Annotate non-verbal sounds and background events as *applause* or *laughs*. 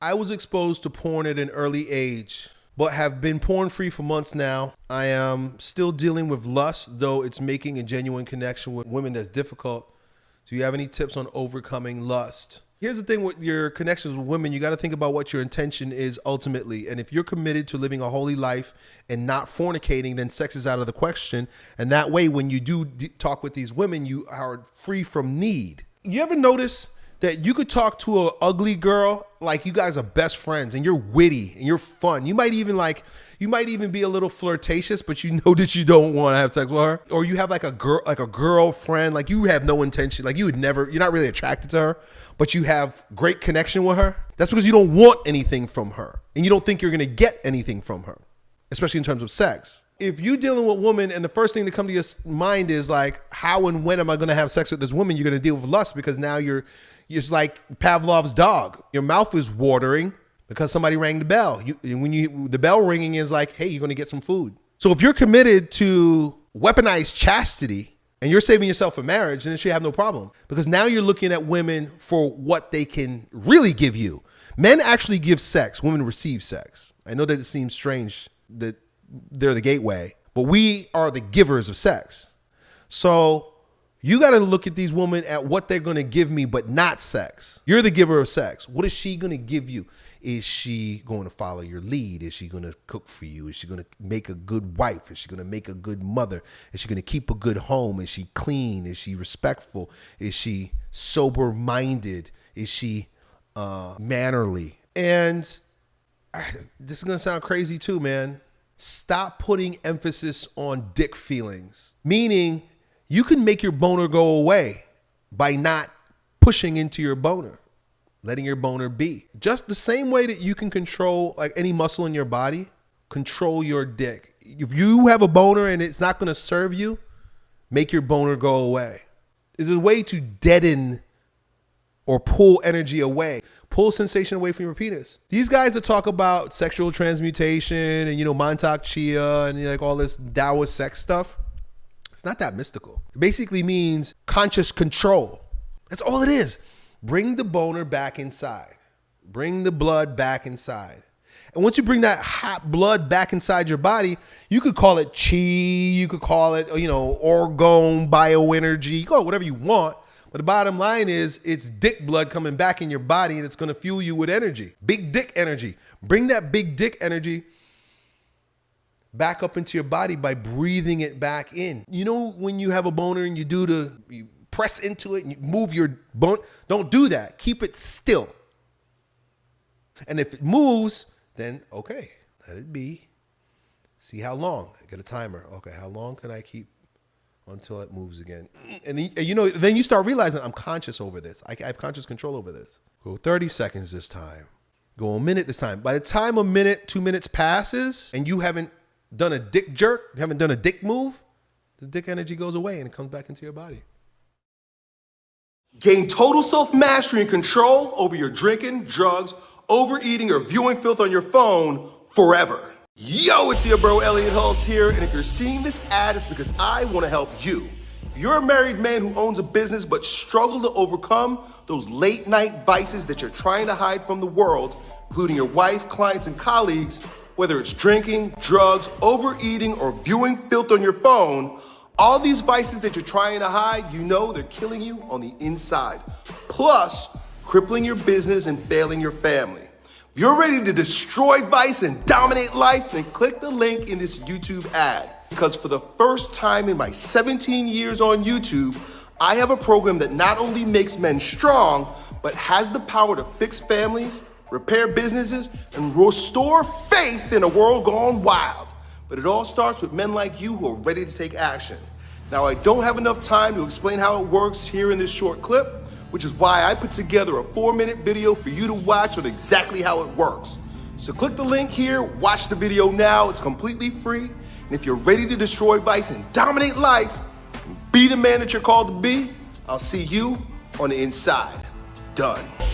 I was exposed to porn at an early age, but have been porn free for months now. I am still dealing with lust, though it's making a genuine connection with women that's difficult. Do you have any tips on overcoming lust? Here's the thing with your connections with women, you got to think about what your intention is ultimately. And if you're committed to living a holy life and not fornicating, then sex is out of the question. And that way, when you do talk with these women, you are free from need. You ever notice that you could talk to an ugly girl like you guys are best friends and you're witty and you're fun. You might even like you might even be a little flirtatious, but you *laughs* know that you don't want to have sex with her. Or you have like a girl like a girlfriend, like you have no intention, like you would never you're not really attracted to her, but you have great connection with her. That's because you don't want anything from her and you don't think you're going to get anything from her, especially in terms of sex if you're dealing with a woman and the first thing to come to your mind is like how and when am i going to have sex with this woman you're going to deal with lust because now you're it's like Pavlov's dog. Your mouth is watering because somebody rang the bell. You, when you the bell ringing is like, hey, you're going to get some food. So if you're committed to weaponized chastity and you're saving yourself for marriage, then it should have no problem because now you're looking at women for what they can really give you. Men actually give sex, women receive sex. I know that it seems strange that they're the gateway, but we are the givers of sex. So you got to look at these women at what they're going to give me, but not sex. You're the giver of sex. What is she going to give you? Is she going to follow your lead? Is she going to cook for you? Is she going to make a good wife? Is she going to make a good mother? Is she going to keep a good home? Is she clean? Is she respectful? Is she sober minded? Is she uh, mannerly? And this is going to sound crazy too, man. Stop putting emphasis on dick feelings, meaning you can make your boner go away by not pushing into your boner, letting your boner be. Just the same way that you can control like any muscle in your body, control your dick. If you have a boner and it's not going to serve you, make your boner go away. Is a way to deaden or pull energy away, pull sensation away from your penis. These guys that talk about sexual transmutation and you know Mantak Chia and like all this Taoist sex stuff, it's not that mystical. It basically means conscious control. That's all it is. Bring the boner back inside. Bring the blood back inside. And once you bring that hot blood back inside your body, you could call it chi, you could call it, you know, orgone, bioenergy, call it whatever you want. But the bottom line is it's dick blood coming back in your body and it's going to fuel you with energy. Big dick energy. Bring that big dick energy back up into your body by breathing it back in. You know, when you have a boner and you do the, you press into it and you move your bone, don't do that. Keep it still. And if it moves, then okay, let it be. See how long. Get a timer. Okay, how long can I keep until it moves again? And then, you know, then you start realizing I'm conscious over this. I have conscious control over this. Go 30 seconds this time. Go a minute this time. By the time a minute, two minutes passes, and you haven't done a dick jerk, you haven't done a dick move, the dick energy goes away and it comes back into your body. Gain total self mastery and control over your drinking, drugs, overeating, or viewing filth on your phone forever. Yo, it's your bro Elliott Hulse here, and if you're seeing this ad, it's because I want to help you. If you're a married man who owns a business but struggle to overcome those late night vices that you're trying to hide from the world, including your wife, clients, and colleagues, whether it's drinking, drugs, overeating, or viewing filth on your phone, all these vices that you're trying to hide, you know they're killing you on the inside. Plus, crippling your business and failing your family. If you're ready to destroy vice and dominate life, then click the link in this YouTube ad. Because for the first time in my 17 years on YouTube, I have a program that not only makes men strong, but has the power to fix families, repair businesses, and restore faith in a world gone wild. But it all starts with men like you who are ready to take action. Now, I don't have enough time to explain how it works here in this short clip, which is why I put together a four minute video for you to watch on exactly how it works. So click the link here, watch the video now, it's completely free. And if you're ready to destroy vice and dominate life, and be the man that you're called to be, I'll see you on the inside. Done.